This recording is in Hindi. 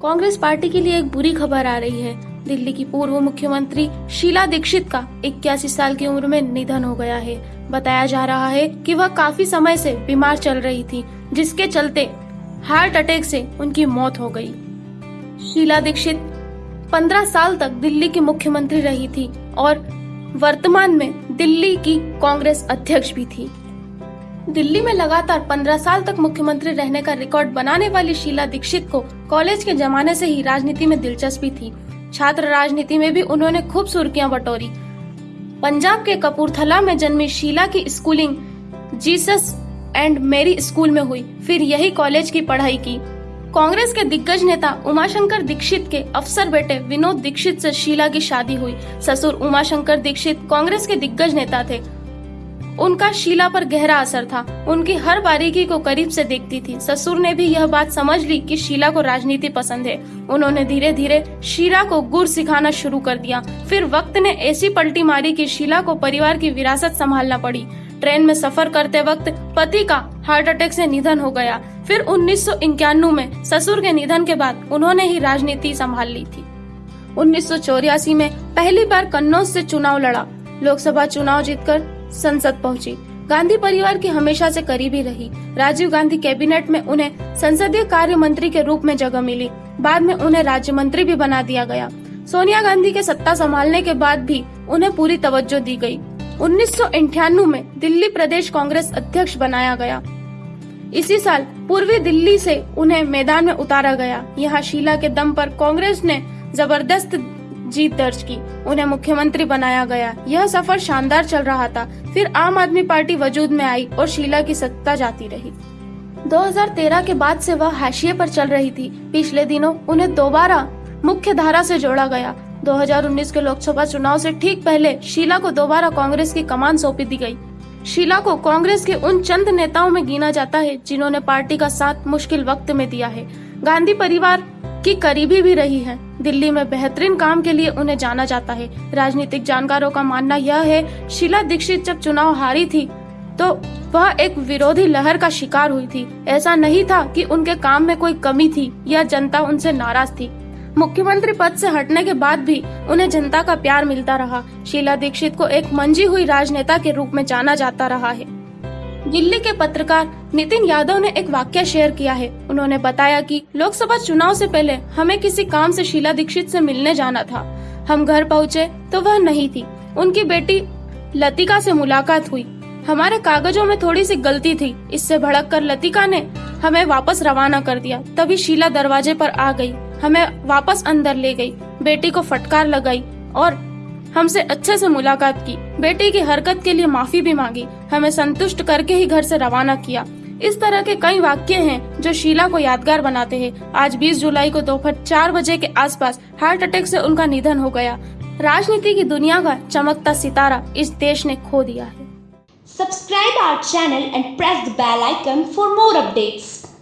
कांग्रेस पार्टी के लिए एक बुरी खबर आ रही है। दिल्ली की पूर्व मुख्यमंत्री शीला दीक्षित का इक्यासी साल की उम्र में निधन हो गया है। बताया जा रहा है कि वह काफ़ी समय से बीमार चल रही थी, जिसके चलते हार्ट अटैक से उनकी मौत हो गई। शीला दीक्षित 15 साल तक दिल्ली की मुख्यमंत्री रही थी और वर्तमान में दिल्ली की कांग्रेस अध्यक्ष भी थी। दिल्ली में लगातार 15 साल तक मुख्यमंत्री रहने का रिकॉर्ड बनाने वाली शीला दीक्षित को कॉलेज के जमाने से ही राजनीति में दिलचस्पी थी। छात्र राजनीति में भी उन्होंने खूब सुर्खियाँ बटोरी। पंजाब के कपूरथला में जन्मी शीला की schooling Jesus and Mary School में हुई, फिर यही कॉलेज की पढ़ाई की। कांग्रेस के दिग्गज नेता उमाशंकर दीक्षित के अफसर बेटे विनोद दीक्षित से शीला की शादी हुई। ससुर उमाशंकर दीक्षित कांग्रेस के दिग्गज नेता थे। उनका शीला पर गहरा असर था। उनकी हर बारीकी को करीब से देखती थी। ससुर ने भी यह बात समझ ली कि शीला को राजनीति पसंद है। उन्होंने धीरे धीरे शीला को गुर सिखाना शुरू कर दिया। फिर वक्त ने ऐसी पलटी मारी कि शीला को परिवार की विरासत संभालना पड़ी। ट्रेन में सफ़र करते वक्त पति का हार्ट अटैक से निधन हो गया। फिर उन्नीस सौ इक्यानवे में ससुर के निधन के बाद उन्होंने ही राजनीति संभाल ली थी। उन्नीस सौ चौरासी में पहली बार कन्नौज से चुनाव लड़ा। लोकसभा चुनाव जीतकर संसद पहुँची। गांधी परिवार की हमेशा से करीबी रही। राजीव गांधी कैबिनेट में उन्हें संसदीय कार्य मंत्री के रूप में जगह मिली। बाद में उन्हें राज्य मंत्री भी बना दिया गया। सोनिया गांधी के सत्ता संभालने के बाद भी उन्हें पूरी तवज्जो दी गई। उन्नीस में दिल्ली प्रदेश कांग्रेस अध्यक्ष बनाया गया। इसी साल पूर्वी दिल्ली से उन्हें मैदान में उतारा गया। यहाँ शीला के दम पर कांग्रेस ने ज़बरदस्त जीत दर्ज की। उन्हें मुख्यमंत्री बनाया गया। यह सफ़र शानदार चल रहा था। फिर आम आदमी पार्टी वजूद में आई और शीला की सत्ता जाती रही। 2013 के बाद से वह हाशिए पर चल रही थी। पिछले दिनों उन्हें दोबारा मुख्य धारा से जोड़ा गया। 2019 के लोकसभा चुनाव से ठीक पहले शीला को दोबारा कांग्रेस की कमान सौंपी दी गई। शीला को कांग्रेस के उन चंद नेताओं में गिना जाता है जिन्होंने पार्टी का साथ मुश्किल वक्त में दिया है। गांधी परिवार की करीबी भी रही है। दिल्ली में बेहतरीन काम के लिए उन्हें जाना जाता है। राजनीतिक जानकारों का मानना यह है, शीला दीक्षित जब चुनाव हारी थी तो वह एक विरोधी लहर का शिकार हुई थी। ऐसा नहीं था कि उनके काम में कोई कमी थी या जनता उनसे नाराज़ थी। मुख्यमंत्री पद से हटने के बाद भी उन्हें जनता का प्यार मिलता रहा। शीला दीक्षित को एक मंजी हुई राजनेता के रूप में जाना जाता रहा है। दिल्ली के पत्रकार नितिन यादव ने एक वाक्य शेयर किया है। उन्होंने बताया कि लोकसभा चुनाव से पहले हमें किसी काम से शीला दीक्षित से मिलने जाना था। हम घर पहुँचे तो वह नहीं थी। उनकी बेटी लतिका से मुलाकात हुई। हमारे कागजों में थोड़ी सी गलती थी। इससे भड़क कर लतिका ने हमें वापस रवाना कर दिया। तभी शीला दरवाजे पर आ गई। हमें वापस अंदर ले गई। बेटी को फटकार लगाई और हमसे अच्छे से मुलाकात की। बेटी की हरकत के लिए माफ़ी भी मांगी। हमें संतुष्ट करके ही घर से रवाना किया। इस तरह के कई वाक्य हैं जो शीला को यादगार बनाते हैं। आज 20 जुलाई को दोपहर चार बजे के आसपास हार्ट अटैक से उनका निधन हो गया। राजनीति की दुनिया का चमकता सितारा इस देश ने खो दिया है। Subscribe our channel and press the bell icon for more updates.